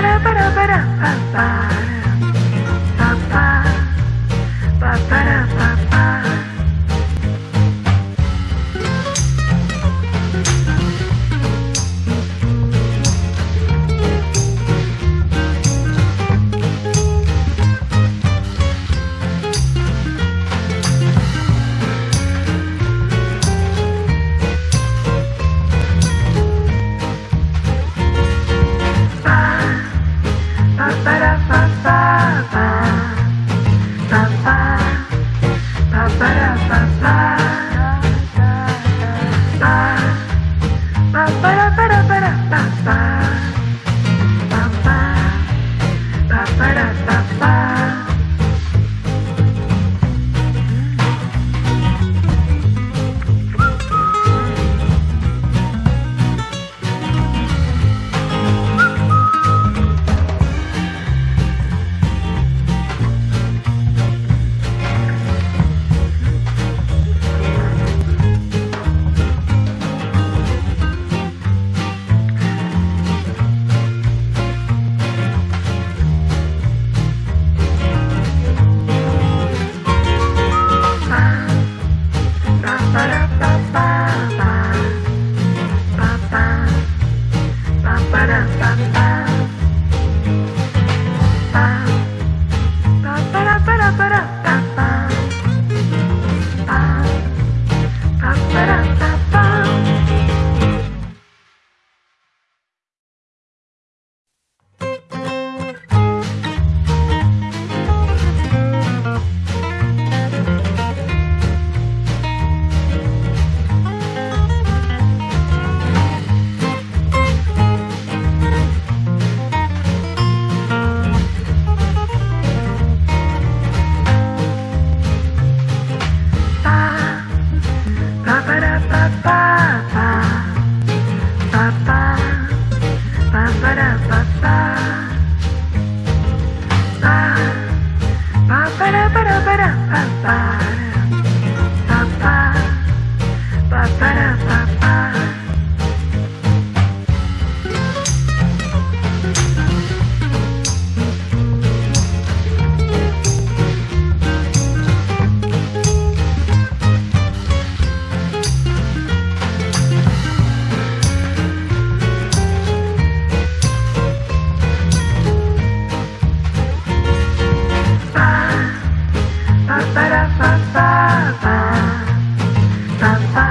ba ba ba ba ba Ba-da-ba-ba-ba. Ba-ba.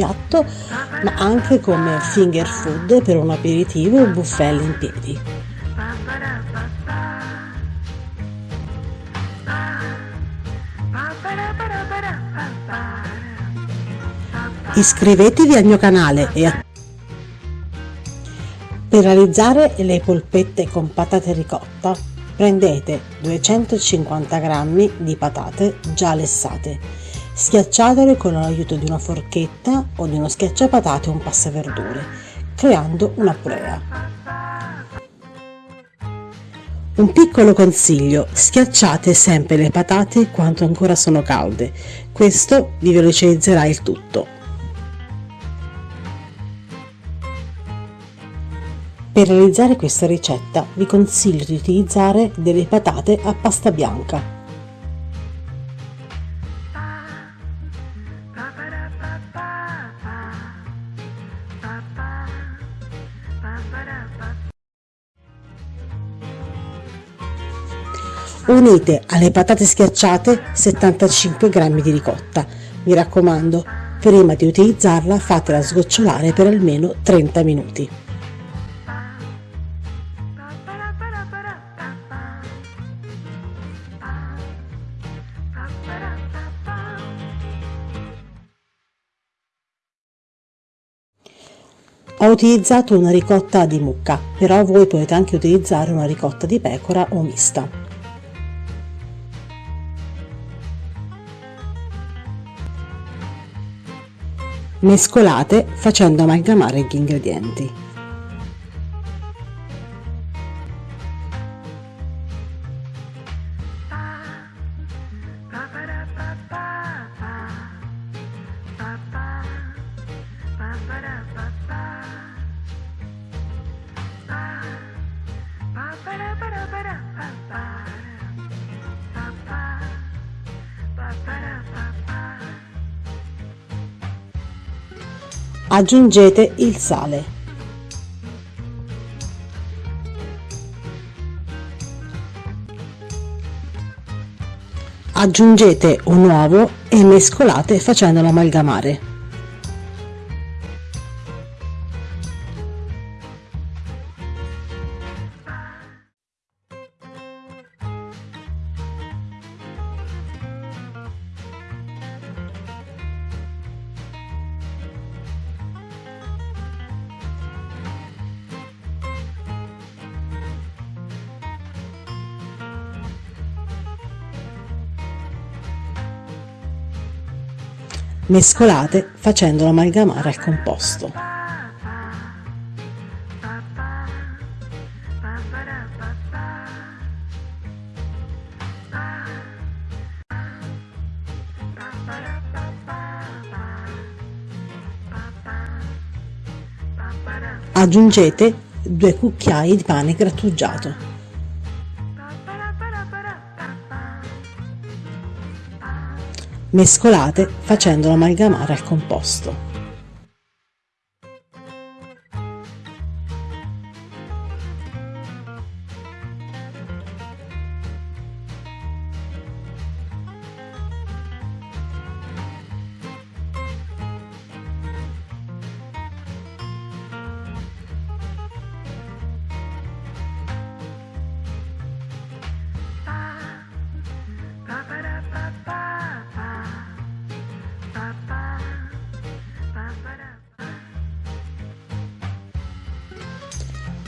Piatto, ma anche come finger food per un aperitivo o buffet in piedi. Iscrivetevi al mio canale e attivate per realizzare le polpette con patate ricotta prendete 250 g di patate già lessate, schiacciatele con l'aiuto di una forchetta o di uno schiacciapatate o un passaverdure, creando una purea. Un piccolo consiglio, schiacciate sempre le patate quando ancora sono calde, questo vi velocizzerà il tutto. Per realizzare questa ricetta vi consiglio di utilizzare delle patate a pasta bianca. Unite alle patate schiacciate 75 g di ricotta. Mi raccomando, prima di utilizzarla fatela sgocciolare per almeno 30 minuti. Ho utilizzato una ricotta di mucca, però voi potete anche utilizzare una ricotta di pecora o mista. Mescolate facendo amalgamare gli ingredienti. Aggiungete il sale. Aggiungete un uovo e mescolate facendolo amalgamare. Mescolate facendolo amalgamare al composto. Aggiungete due cucchiai di pane grattugiato. Mescolate facendolo amalgamare al composto.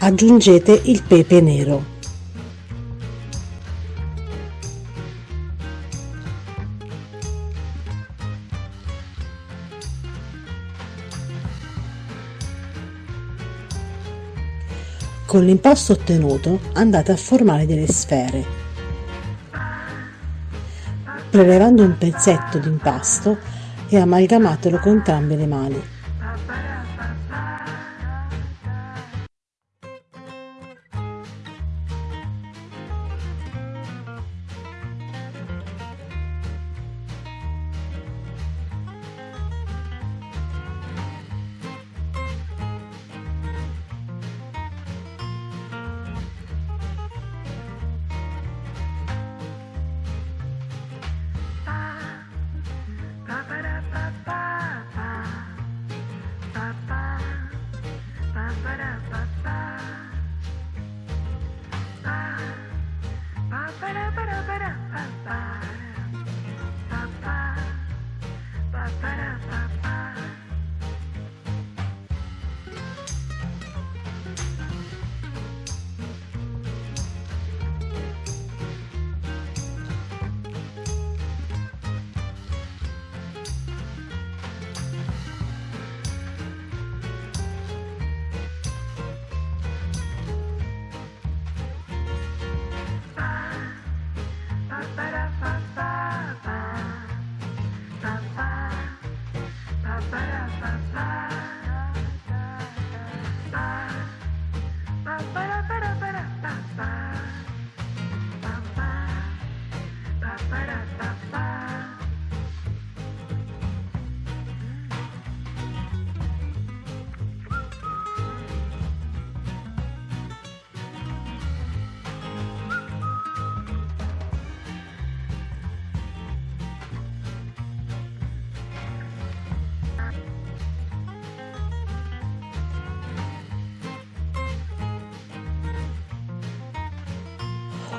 Aggiungete il pepe nero. Con l'impasto ottenuto andate a formare delle sfere. Prelevando un pezzetto di impasto e amalgamatelo con entrambe le mani.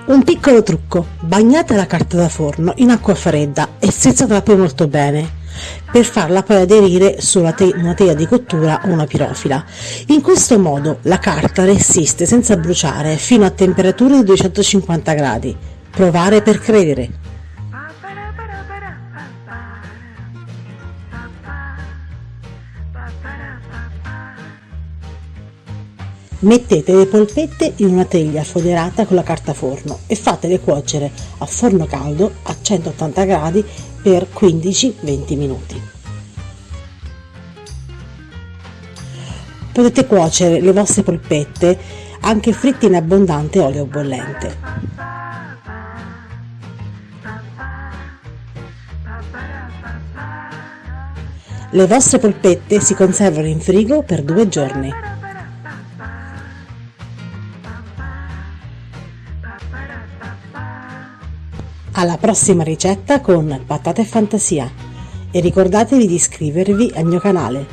Un piccolo trucco, bagnate la carta da forno in acqua fredda e strizzatela poi molto bene per farla poi aderire su una, te- una teglia di cottura o una pirofila. In questo modo la carta resiste senza bruciare fino a temperature di 250 gradi. Provare per credere. Mettete le polpette in una teglia foderata con la carta forno e fatele cuocere a forno caldo a 180 gradi per 15-20 minuti. Potete cuocere le vostre polpette anche fritte in abbondante olio bollente. Le vostre polpette si conservano in frigo per due giorni. Alla prossima ricetta con patate e fantasia e ricordatevi di iscrivervi al mio canale.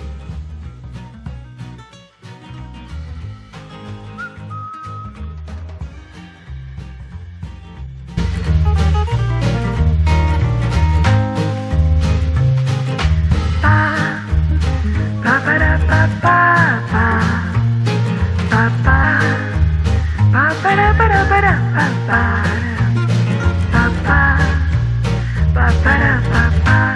Ba-ba-da-ba-ba-ba. Ba-ba. Ba-ba-da-ba-da-ba-da-ba-ba. pa, pa, pa, pa, pa.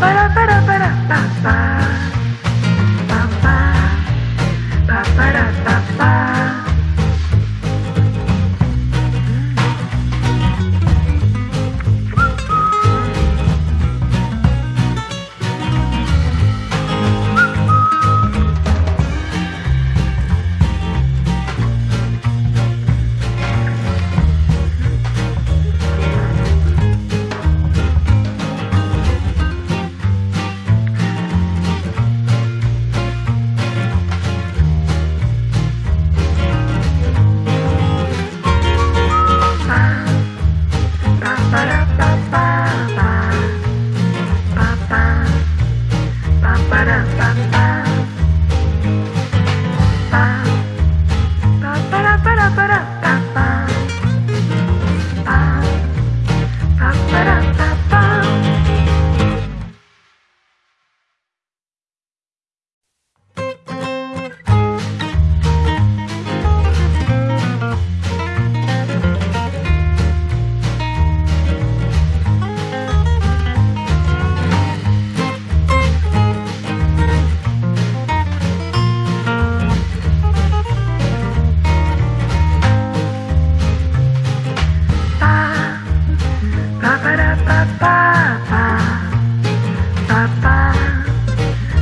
para para para para ba.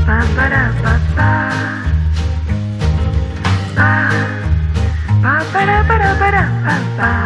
ba ba da ba da ba da ba ba